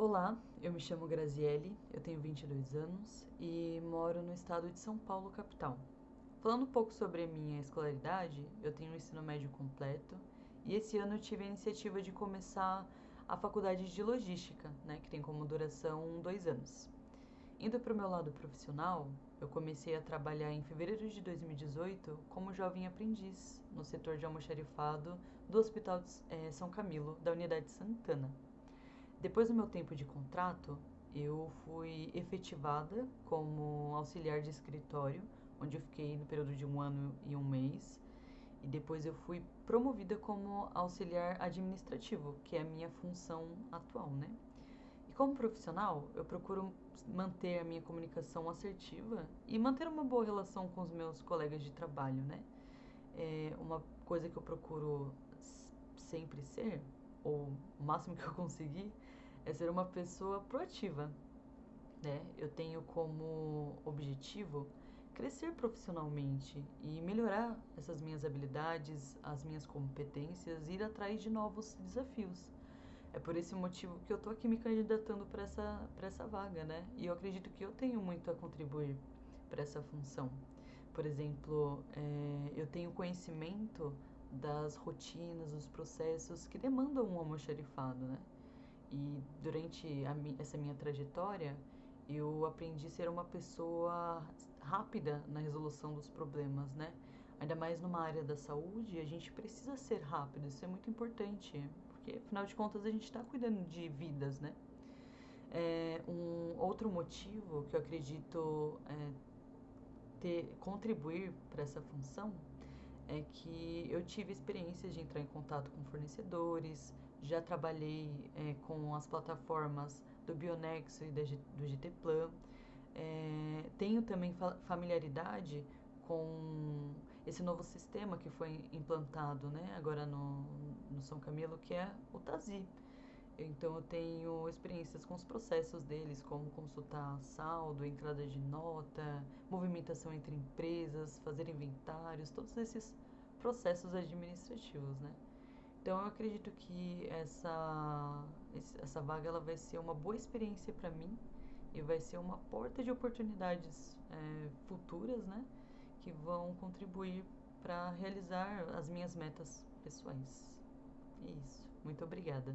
Olá, eu me chamo Graziele, eu tenho 22 anos e moro no estado de São Paulo, capital. Falando um pouco sobre a minha escolaridade, eu tenho um ensino médio completo e esse ano eu tive a iniciativa de começar a faculdade de logística, né, que tem como duração dois anos. Indo para o meu lado profissional, eu comecei a trabalhar em fevereiro de 2018 como jovem aprendiz no setor de almoxarifado do Hospital de eh, São Camilo, da Unidade Santana. Depois do meu tempo de contrato, eu fui efetivada como auxiliar de escritório, onde eu fiquei no período de um ano e um mês. E depois eu fui promovida como auxiliar administrativo, que é a minha função atual, né? E como profissional, eu procuro manter a minha comunicação assertiva e manter uma boa relação com os meus colegas de trabalho, né? É uma coisa que eu procuro sempre ser ou o máximo que eu conseguir, é ser uma pessoa proativa. Né? Eu tenho como objetivo crescer profissionalmente e melhorar essas minhas habilidades, as minhas competências ir atrás de novos desafios. É por esse motivo que eu estou aqui me candidatando para essa, essa vaga, né? E eu acredito que eu tenho muito a contribuir para essa função. Por exemplo, é, eu tenho conhecimento das rotinas, dos processos que demandam um almoxarifado, né? E durante a, essa minha trajetória, eu aprendi a ser uma pessoa rápida na resolução dos problemas, né? Ainda mais numa área da saúde, a gente precisa ser rápido, isso é muito importante, porque afinal de contas a gente está cuidando de vidas, né? É, um outro motivo que eu acredito é, ter, contribuir para essa função é que eu tive experiências de entrar em contato com fornecedores, já trabalhei é, com as plataformas do Bionexo e do GTPlan. É, tenho também familiaridade com esse novo sistema que foi implantado né, agora no, no São Camilo, que é o TASI. Então eu tenho experiências com os processos deles, como consultar saldo, entrada de nota, movimentação entre empresas, fazer inventários, todos esses processos administrativos, né? Então eu acredito que essa essa vaga ela vai ser uma boa experiência para mim e vai ser uma porta de oportunidades é, futuras, né? Que vão contribuir para realizar as minhas metas pessoais. É isso. Muito obrigada.